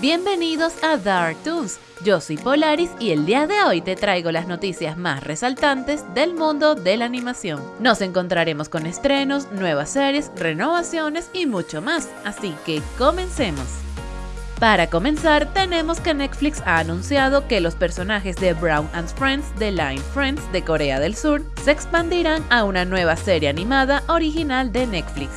Bienvenidos a Dark Toons. Yo soy Polaris y el día de hoy te traigo las noticias más resaltantes del mundo de la animación. Nos encontraremos con estrenos, nuevas series, renovaciones y mucho más, así que comencemos. Para comenzar, tenemos que Netflix ha anunciado que los personajes de Brown and Friends de Line Friends de Corea del Sur se expandirán a una nueva serie animada original de Netflix.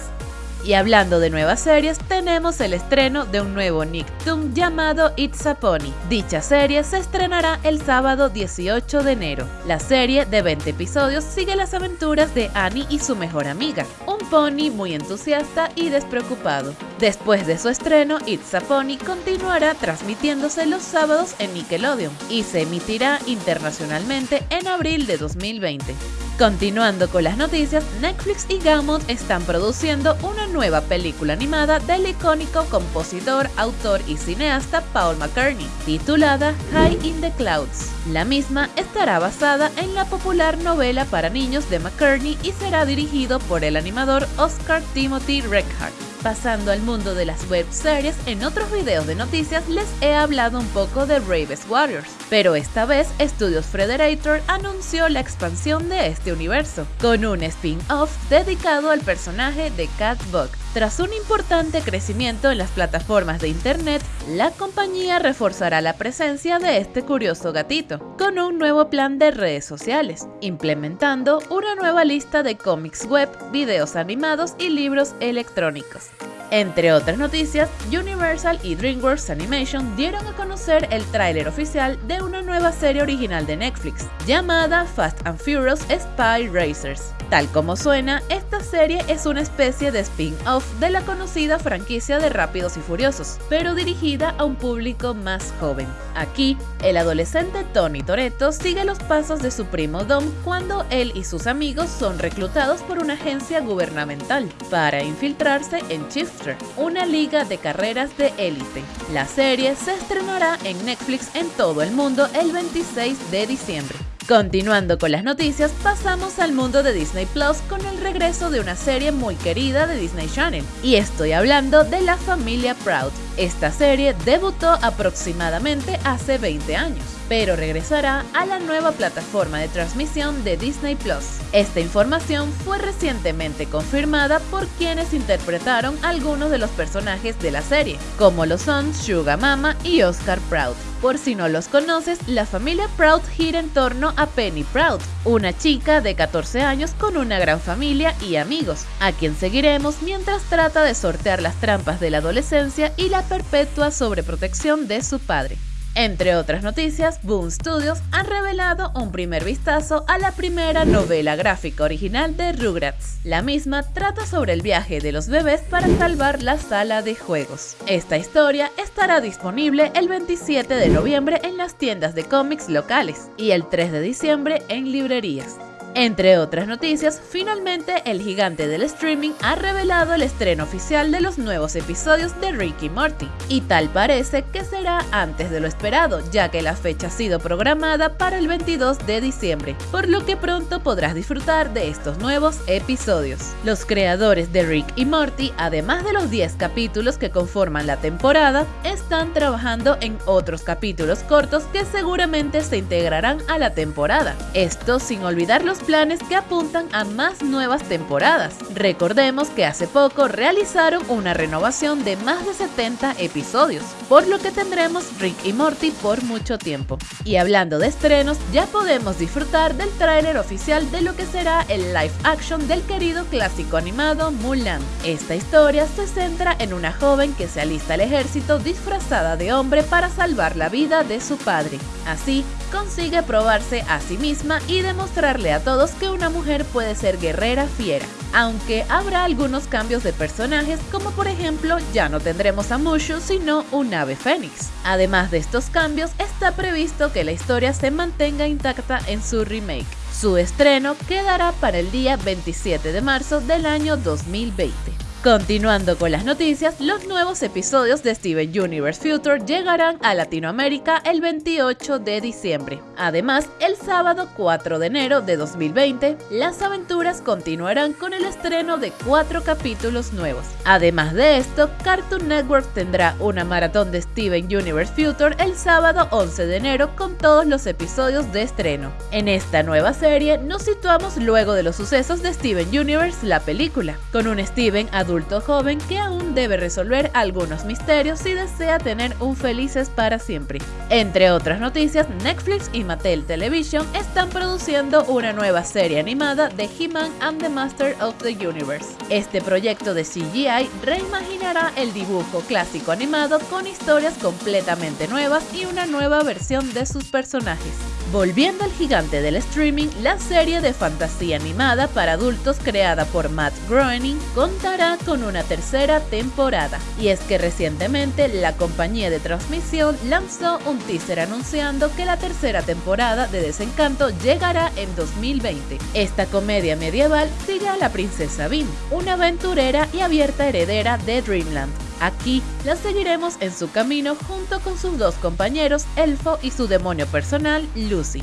Y hablando de nuevas series, tenemos el estreno de un nuevo Nicktoon llamado It's a Pony. Dicha serie se estrenará el sábado 18 de enero. La serie de 20 episodios sigue las aventuras de Annie y su mejor amiga, un pony muy entusiasta y despreocupado. Después de su estreno, It's a Pony continuará transmitiéndose los sábados en Nickelodeon y se emitirá internacionalmente en abril de 2020. Continuando con las noticias, Netflix y Gaumont están produciendo una nueva película animada del icónico compositor, autor y cineasta Paul McCartney, titulada High in the Clouds. La misma estará basada en la popular novela para niños de McCartney y será dirigido por el animador Oscar Timothy Reckhart. Pasando al mundo de las web series, en otros videos de noticias les he hablado un poco de Raves Warriors, pero esta vez Studios Frederator anunció la expansión de este universo, con un spin-off dedicado al personaje de Cat Bug. Tras un importante crecimiento en las plataformas de internet, la compañía reforzará la presencia de este curioso gatito, con un nuevo plan de redes sociales, implementando una nueva lista de cómics web, videos animados y libros electrónicos. Entre otras noticias, Universal y DreamWorks Animation dieron a conocer el tráiler oficial de una nueva serie original de Netflix, llamada Fast and Furious Spy Racers. Tal como suena, esta serie es una especie de spin-off de la conocida franquicia de Rápidos y Furiosos, pero dirigida a un público más joven. Aquí, el adolescente Tony Toretto sigue los pasos de su primo Dom cuando él y sus amigos son reclutados por una agencia gubernamental para infiltrarse en Chifter, una liga de carreras de élite. La serie se estrenará en Netflix en todo el mundo el 26 de diciembre. Continuando con las noticias, pasamos al mundo de Disney Plus con el regreso de una serie muy querida de Disney Channel, y estoy hablando de la familia Proud. Esta serie debutó aproximadamente hace 20 años, pero regresará a la nueva plataforma de transmisión de Disney Plus. Esta información fue recientemente confirmada por quienes interpretaron algunos de los personajes de la serie, como lo son Sugar Mama y Oscar Proud. Por si no los conoces, la familia Proud gira en torno a Penny Proud, una chica de 14 años con una gran familia y amigos, a quien seguiremos mientras trata de sortear las trampas de la adolescencia y la perpetua sobreprotección de su padre. Entre otras noticias, Boom Studios ha revelado un primer vistazo a la primera novela gráfica original de Rugrats. La misma trata sobre el viaje de los bebés para salvar la sala de juegos. Esta historia estará disponible el 27 de noviembre en las tiendas de cómics locales y el 3 de diciembre en librerías. Entre otras noticias, finalmente el gigante del streaming ha revelado el estreno oficial de los nuevos episodios de Ricky Morty, y tal parece que será antes de lo esperado, ya que la fecha ha sido programada para el 22 de diciembre, por lo que pronto podrás disfrutar de estos nuevos episodios. Los creadores de Rick y Morty, además de los 10 capítulos que conforman la temporada, están trabajando en otros capítulos cortos que seguramente se integrarán a la temporada. Esto sin olvidar los planes que apuntan a más nuevas temporadas. Recordemos que hace poco realizaron una renovación de más de 70 episodios, por lo que tendremos Rick y Morty por mucho tiempo. Y hablando de estrenos, ya podemos disfrutar del tráiler oficial de lo que será el live action del querido clásico animado Mulan. Esta historia se centra en una joven que se alista al ejército disfrazada de hombre para salvar la vida de su padre. Así, consigue probarse a sí misma y demostrarle a todos que una mujer puede ser guerrera fiera. Aunque habrá algunos cambios de personajes, como por ejemplo ya no tendremos a Mushu sino un ave fénix. Además de estos cambios, está previsto que la historia se mantenga intacta en su remake. Su estreno quedará para el día 27 de marzo del año 2020. Continuando con las noticias, los nuevos episodios de Steven Universe Future llegarán a Latinoamérica el 28 de diciembre. Además, el sábado 4 de enero de 2020, las aventuras continuarán con el estreno de cuatro capítulos nuevos. Además de esto, Cartoon Network tendrá una maratón de Steven Universe Future el sábado 11 de enero con todos los episodios de estreno. En esta nueva serie nos situamos luego de los sucesos de Steven Universe, la película, con un Steven adulto adulto joven que aún debe resolver algunos misterios y desea tener un felices para siempre. Entre otras noticias, Netflix y Mattel Television están produciendo una nueva serie animada de He-Man and the Master of the Universe. Este proyecto de CGI reimaginará el dibujo clásico animado con historias completamente nuevas y una nueva versión de sus personajes. Volviendo al gigante del streaming, la serie de fantasía animada para adultos creada por Matt Groening contará con una tercera temporada. Y es que recientemente la compañía de transmisión lanzó un teaser anunciando que la tercera temporada de Desencanto llegará en 2020. Esta comedia medieval sigue a la princesa Bean, una aventurera y abierta heredera de Dreamland. Aquí la seguiremos en su camino junto con sus dos compañeros, Elfo y su demonio personal, Lucy.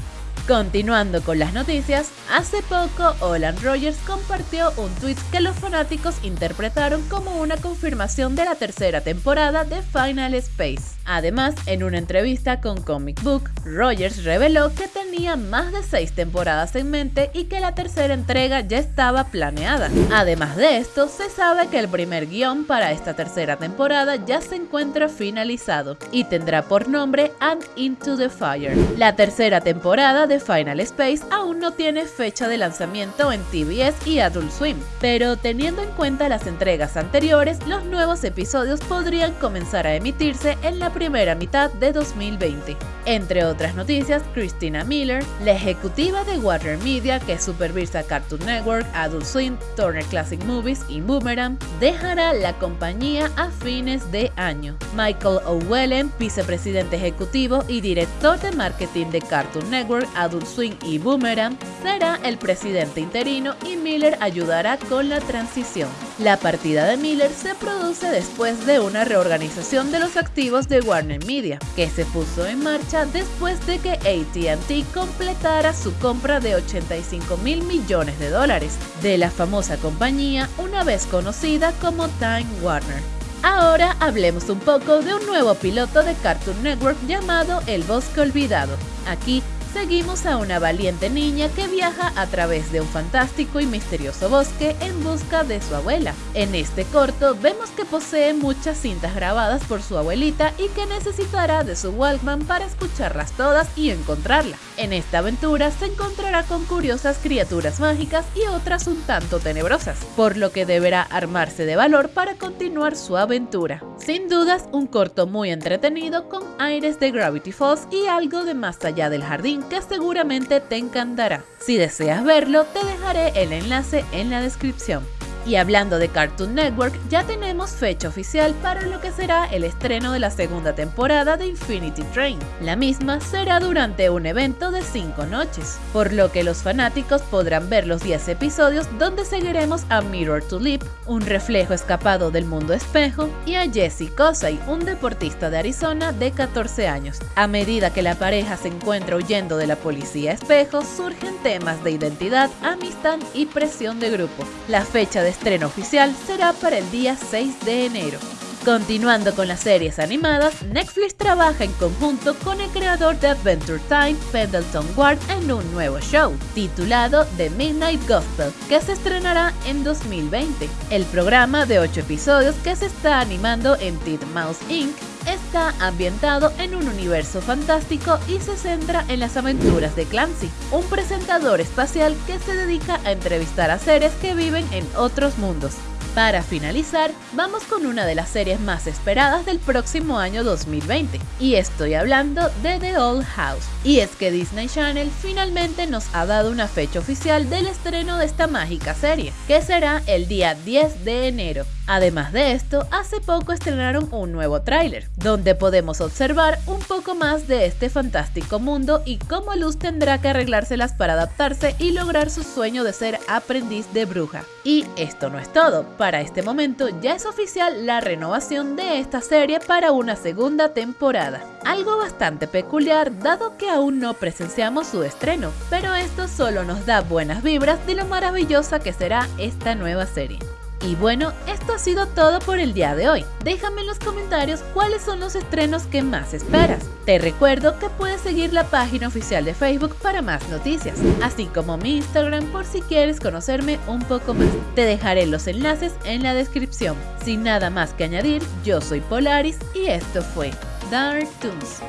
Continuando con las noticias, hace poco Olan Rogers compartió un tweet que los fanáticos interpretaron como una confirmación de la tercera temporada de Final Space. Además, en una entrevista con Comic Book, Rogers reveló que tenía más de seis temporadas en mente y que la tercera entrega ya estaba planeada. Además de esto, se sabe que el primer guion para esta tercera temporada ya se encuentra finalizado y tendrá por nombre And Into the Fire. La tercera temporada de Final Space aún no tiene fecha de lanzamiento en TBS y Adult Swim, pero teniendo en cuenta las entregas anteriores, los nuevos episodios podrían comenzar a emitirse en la primera mitad de 2020. Entre otras noticias, Christina Miller, la ejecutiva de Warner Media que supervisa Cartoon Network, Adult Swim, Turner Classic Movies y Boomerang, dejará la compañía a fines de año. Michael O'Wellen, vicepresidente ejecutivo y director de marketing de Cartoon Network, Swim y Boomerang, será el presidente interino y Miller ayudará con la transición. La partida de Miller se produce después de una reorganización de los activos de Warner Media, que se puso en marcha después de que ATT completara su compra de 85 mil millones de dólares de la famosa compañía una vez conocida como Time Warner. Ahora hablemos un poco de un nuevo piloto de Cartoon Network llamado El Bosque Olvidado. Aquí seguimos a una valiente niña que viaja a través de un fantástico y misterioso bosque en busca de su abuela. En este corto vemos que posee muchas cintas grabadas por su abuelita y que necesitará de su Walkman para escucharlas todas y encontrarla. En esta aventura se encontrará con curiosas criaturas mágicas y otras un tanto tenebrosas, por lo que deberá armarse de valor para continuar su aventura. Sin dudas, un corto muy entretenido con aires de Gravity Falls y algo de más allá del jardín que seguramente te encantará. Si deseas verlo, te dejaré el enlace en la descripción. Y hablando de Cartoon Network, ya tenemos fecha oficial para lo que será el estreno de la segunda temporada de Infinity Train. La misma será durante un evento de 5 noches, por lo que los fanáticos podrán ver los 10 episodios donde seguiremos a Mirror to Leap, un reflejo escapado del mundo espejo, y a Jesse Kosei, un deportista de Arizona de 14 años. A medida que la pareja se encuentra huyendo de la policía espejo, surgen temas de identidad, amistad y presión de grupo. La fecha de estreno oficial será para el día 6 de enero. Continuando con las series animadas, Netflix trabaja en conjunto con el creador de Adventure Time, Pendleton Ward, en un nuevo show, titulado The Midnight Gospel, que se estrenará en 2020. El programa de 8 episodios que se está animando en Mouse Inc. está ambientado en un universo fantástico y se centra en las aventuras de Clancy, un presentador espacial que se dedica a entrevistar a seres que viven en otros mundos. Para finalizar, vamos con una de las series más esperadas del próximo año 2020, y estoy hablando de The Old House. Y es que Disney Channel finalmente nos ha dado una fecha oficial del estreno de esta mágica serie, que será el día 10 de enero. Además de esto, hace poco estrenaron un nuevo tráiler, donde podemos observar un poco más de este fantástico mundo y cómo Luz tendrá que arreglárselas para adaptarse y lograr su sueño de ser aprendiz de bruja. Y esto no es todo, para este momento ya es oficial la renovación de esta serie para una segunda temporada. Algo bastante peculiar dado que aún no presenciamos su estreno, pero esto solo nos da buenas vibras de lo maravillosa que será esta nueva serie. Y bueno, esto ha sido todo por el día de hoy. Déjame en los comentarios cuáles son los estrenos que más esperas. Te recuerdo que puedes seguir la página oficial de Facebook para más noticias, así como mi Instagram por si quieres conocerme un poco más. Te dejaré los enlaces en la descripción. Sin nada más que añadir, yo soy Polaris y esto fue Dark Toons.